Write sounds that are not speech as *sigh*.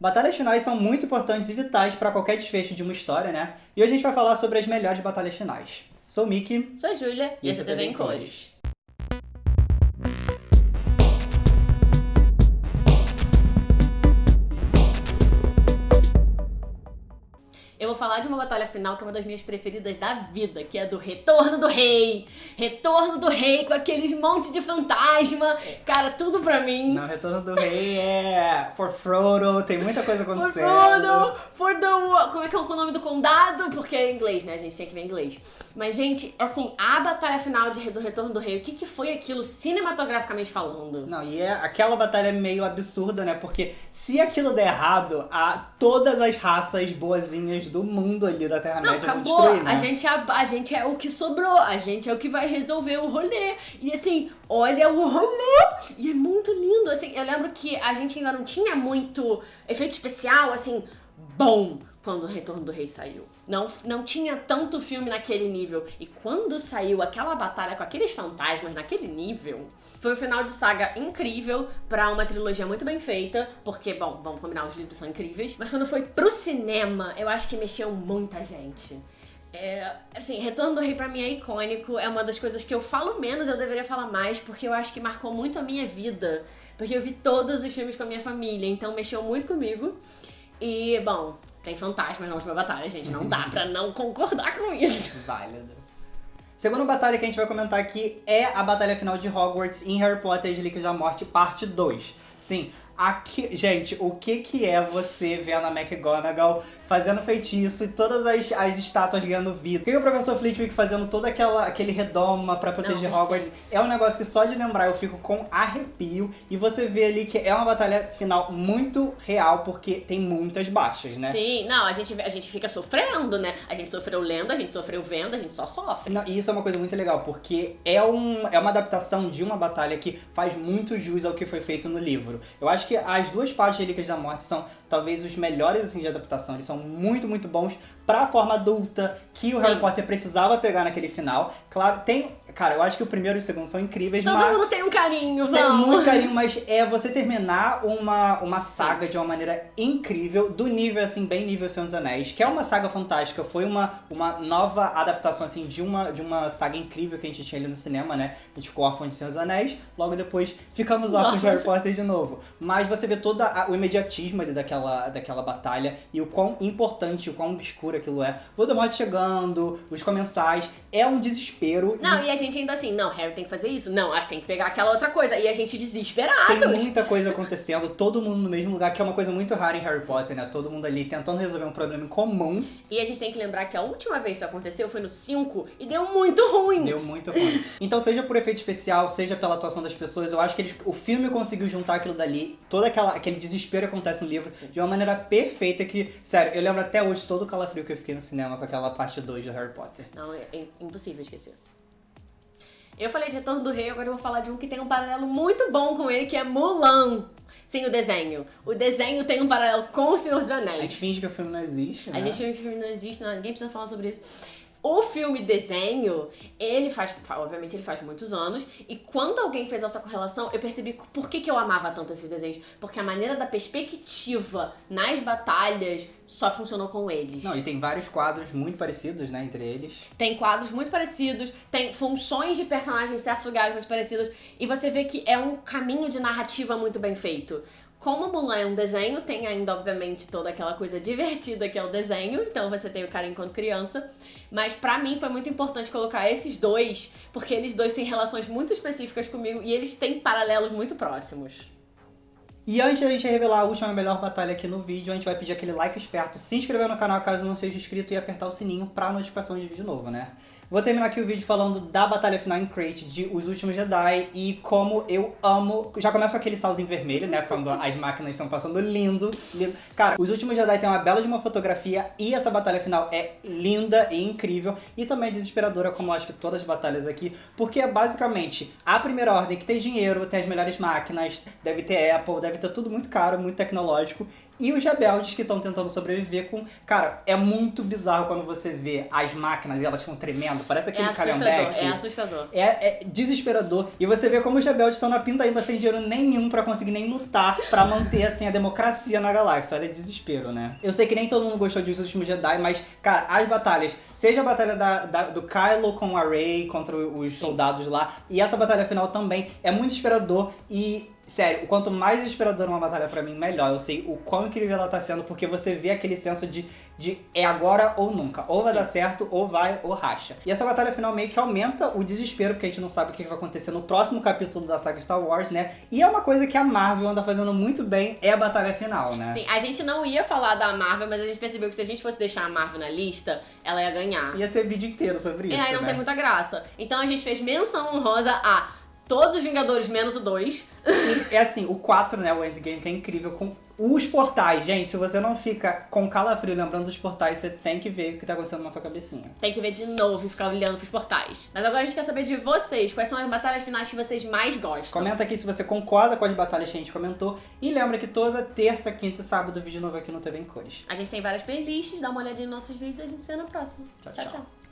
Batalhas finais são muito importantes e vitais para qualquer desfecho de uma história, né? E hoje a gente vai falar sobre as melhores batalhas finais. Sou o Mickey. Sou a Júlia e esse é TV em Cores. Eu falar de uma batalha final que é uma das minhas preferidas da vida, que é do Retorno do Rei. Retorno do Rei com aqueles monte de fantasma. Cara, tudo pra mim. Não, Retorno do Rei é For Frodo, tem muita coisa acontecendo. For Frodo, for the... Como é que é o nome do condado? Porque é inglês, né, gente? Tem que ver inglês. Mas, gente, assim, a batalha final de, do Retorno do Rei, o que, que foi aquilo cinematograficamente falando? Não, e é aquela batalha meio absurda, né? Porque se aquilo der errado, a, todas as raças boazinhas do mundo ali da Terra-média vão destruir, né? A gente, a, a gente é o que sobrou, a gente é o que vai resolver o rolê. E assim, olha o rolê! E é muito lindo, assim, eu lembro que a gente ainda não tinha muito efeito especial, assim, bom quando o Retorno do Rei saiu. Não, não tinha tanto filme naquele nível. E quando saiu aquela batalha com aqueles fantasmas naquele nível, foi um final de saga incrível para uma trilogia muito bem feita, porque, bom, vamos combinar, os livros são incríveis. Mas quando foi pro cinema, eu acho que mexeu muita gente. É, assim, Retorno do Rei pra mim é icônico, é uma das coisas que eu falo menos, eu deveria falar mais, porque eu acho que marcou muito a minha vida. Porque eu vi todos os filmes com a minha família, então mexeu muito comigo. E, bom, tem fantasmas na última batalha, gente. Não dá pra não concordar com isso. Válido. Segunda batalha que a gente vai comentar aqui é a batalha final de Hogwarts em Harry Potter e Relíquias da Morte, parte 2. Sim, Aqui, gente, o que que é você vendo a McGonagall fazendo feitiço e todas as, as estátuas ganhando vida? O que, que o professor Flitwick fazendo todo aquela, aquele redoma pra proteger Não, Hogwarts? É um negócio que só de lembrar eu fico com arrepio e você vê ali que é uma batalha final muito real porque tem muitas baixas, né? Sim, não, a gente, a gente fica sofrendo, né? A gente sofreu lendo, a gente sofreu vendo, a gente só sofre. Não, e isso é uma coisa muito legal porque é, um, é uma adaptação de uma batalha que faz muito jus ao que foi feito no livro. Eu acho acho que as duas partes de Relíquias da Morte são talvez os melhores assim, de adaptação. Eles são muito, muito bons pra forma adulta que o Sim. Harry Potter precisava pegar naquele final. Claro, tem... Cara, eu acho que o primeiro e o segundo são incríveis, Todo mas... mundo tem um carinho, vamos! Tem muito carinho, *laughs* mas é você terminar uma, uma saga de uma maneira incrível, do nível, assim, bem nível Senhor dos Anéis, que é uma saga fantástica, foi uma, uma nova adaptação, assim, de uma, de uma saga incrível que a gente tinha ali no cinema, né? A gente ficou órfão de Senhor dos Anéis, logo depois ficamos órfãos de Harry Potter de novo. Mas você vê todo o imediatismo ali daquela, daquela batalha e o quão importante, o quão obscuro aquilo é. Voldemort chegando, os comensais, é um desespero. Não, e... e... a gente ainda assim, não, Harry tem que fazer isso, não, tem que pegar aquela outra coisa. E a gente desesperado. Tem muita coisa acontecendo, todo mundo no mesmo lugar, que é uma coisa muito rara em Harry Potter, né? Todo mundo ali tentando resolver um problema em comum. E a gente tem que lembrar que a última vez que isso aconteceu foi no 5 e deu muito ruim. Deu muito ruim. então, seja por efeito especial, seja pela atuação das pessoas, eu acho que eles, o filme conseguiu juntar aquilo dali, todo aquela, aquele desespero acontece no livro, Sim. de uma maneira perfeita que, sério, eu lembro até hoje todo o calafrio que eu fiquei no cinema com aquela parte 2 do Harry Potter. Não, é, é impossível esquecer. Eu falei de Retorno do Rei, agora eu vou falar de um que tem um paralelo muito bom com ele, que é Mulan. Sim, o desenho. O desenho tem um paralelo com o Senhor dos Anéis. A gente finge que o filme não existe, né? A gente finge que o filme não existe, não, ninguém precisa falar sobre isso. O filme desenho, ele faz, obviamente ele faz muitos anos, e quando alguém fez essa correlação, eu percebi por que, que eu amava tanto esses desenhos. Porque a maneira da perspectiva nas batalhas só funcionou com eles. Não, e tem vários quadros muito parecidos, né, entre eles. Tem quadros muito parecidos, tem funções de personagens em certos lugares muito parecidas, e você vê que é um caminho de narrativa muito bem feito. Como Mulan é um desenho, tem ainda, obviamente, toda aquela coisa *laughs* divertida que é o desenho, então você tem o cara enquanto criança. Mas pra mim foi muito importante colocar esses dois, porque eles dois têm relações muito específicas comigo e eles têm paralelos muito próximos. E antes da gente revelar a última melhor batalha aqui no vídeo, a gente vai pedir aquele like esperto, se inscrever no canal caso não seja inscrito e apertar o sininho pra notificação de vídeo novo, né? Vou terminar aqui o vídeo falando da batalha final em Crate de Os Últimos Jedi e como eu amo... Já começa com aquele salzinho vermelho, né? Quando *laughs* as máquinas estão passando lindo, lindo. Cara, Os Últimos Jedi tem uma bela de uma fotografia e essa batalha final é linda e incrível e também desesperadora, como eu acho que todas as batalhas aqui, porque é basicamente a primeira ordem que tem dinheiro, tem as melhores máquinas, deve ter Apple, deve ter tudo muito caro, muito tecnológico e os rebeldes que estão tentando sobreviver com. Cara, é muito bizarro quando você vê as máquinas e elas estão tremendo. Parece aquele É assustador, calhambeque. é assustador. É, é desesperador. E você vê como os rebeldes estão na pindaíba sem dinheiro nenhum pra conseguir nem lutar pra manter, assim, a democracia na galáxia. Olha, desespero, né? Eu sei que nem todo mundo gostou Os Últimos Jedi, mas, cara, as batalhas, seja a batalha da, da- do Kylo com a Rey contra os soldados lá, e essa batalha final também, é muito desesperador e... Sério, quanto mais desesperador uma batalha pra mim, melhor. Eu sei o quão incrível ela tá sendo, porque você vê aquele senso de, de é agora ou nunca. Ou vai dar certo, ou vai, ou racha. E essa batalha final meio que aumenta o desespero, porque a gente não sabe o que vai acontecer no próximo capítulo da saga Star Wars, né? E é uma coisa que a Marvel anda fazendo muito bem, é a batalha final, né? Sim, a gente não ia falar da Marvel, mas a gente percebeu que se a gente fosse deixar a Marvel na lista, ela ia ganhar. Ia ser vídeo inteiro sobre isso, e aí não né? tem muita graça. Então a gente fez menção honrosa a todos os Vingadores menos o 2. E *laughs* é assim, o 4, né, o Endgame, que é incrível, com os portais. Gente, se você não fica com calafrio lembrando dos portais, você tem que ver o que tá acontecendo na sua cabecinha. Tem que ver de novo e ficar olhando pros portais. Mas agora a gente quer saber de vocês. Quais são as batalhas finais que vocês mais gostam? Comenta aqui se você concorda com as batalhas que a gente comentou. E lembra que toda terça, quinta e sábado, vídeo novo aqui no TV em Cores. A gente tem várias playlists, dá uma olhadinha nos nossos vídeos e a gente se vê na próxima. Tchau, tchau. tchau. tchau.